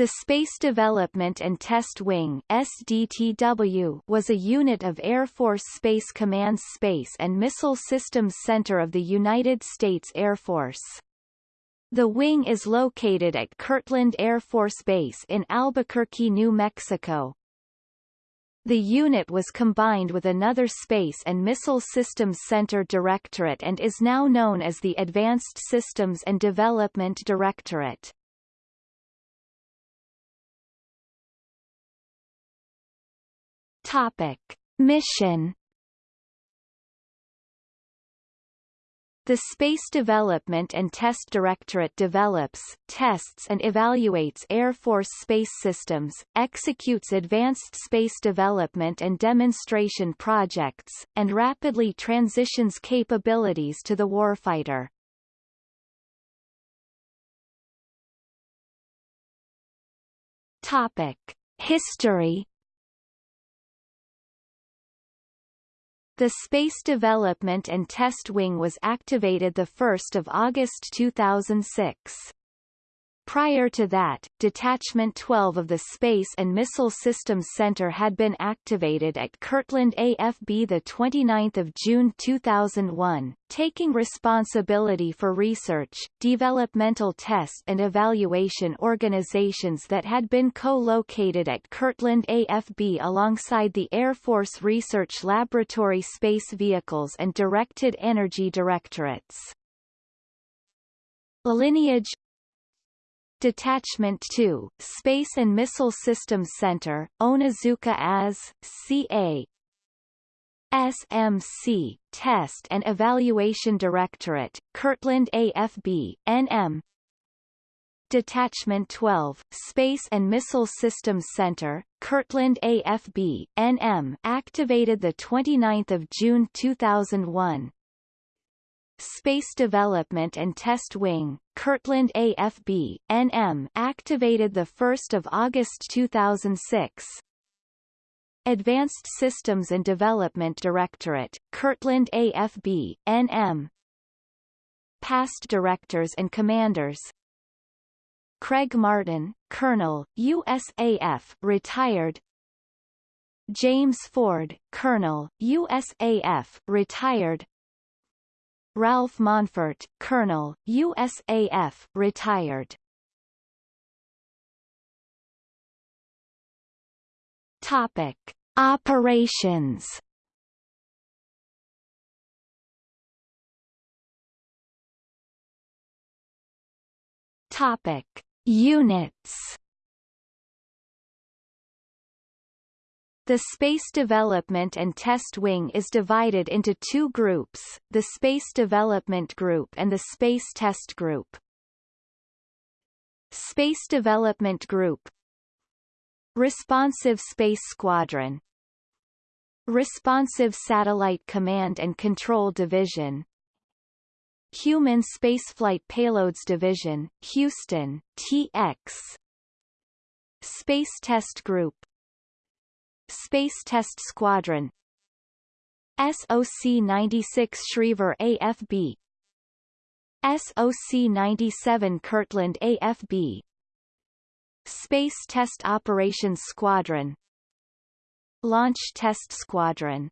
The Space Development and Test Wing SDTW was a unit of Air Force Space Command's Space and Missile Systems Center of the United States Air Force. The wing is located at Kirtland Air Force Base in Albuquerque, New Mexico. The unit was combined with another Space and Missile Systems Center Directorate and is now known as the Advanced Systems and Development Directorate. Topic. Mission The Space Development and Test Directorate develops, tests and evaluates Air Force space systems, executes advanced space development and demonstration projects, and rapidly transitions capabilities to the warfighter. Topic. History The Space Development and Test Wing was activated 1 August 2006. Prior to that, Detachment 12 of the Space and Missile Systems Center had been activated at Kirtland AFB 29 June 2001, taking responsibility for research, developmental test and evaluation organizations that had been co-located at Kirtland AFB alongside the Air Force Research Laboratory Space Vehicles and Directed Energy Directorates. Lineage Detachment 2, Space and Missile Systems Center, Onizuka as, CA SMC, Test and Evaluation Directorate, Kirtland AFB, NM Detachment 12, Space and Missile Systems Center, Kirtland AFB, NM activated 29 June 2001, Space Development and Test Wing, Kirtland AFB, NM activated 1 August 2006. Advanced Systems and Development Directorate, Kirtland AFB, NM Past Directors and Commanders. Craig Martin, Colonel, USAF, retired. James Ford, Colonel, USAF, retired Ralph Monfort, Colonel, USAF, retired. Topic: Operations. Topic: Units. The Space Development and Test Wing is divided into two groups, the Space Development Group and the Space Test Group. Space Development Group. Responsive Space Squadron. Responsive Satellite Command and Control Division. Human Spaceflight Payloads Division, Houston, TX Space Test Group Space Test Squadron. SOC-96 Schriever AFB SOC-97 Kirtland AFB Space Test Operations Squadron. Launch Test Squadron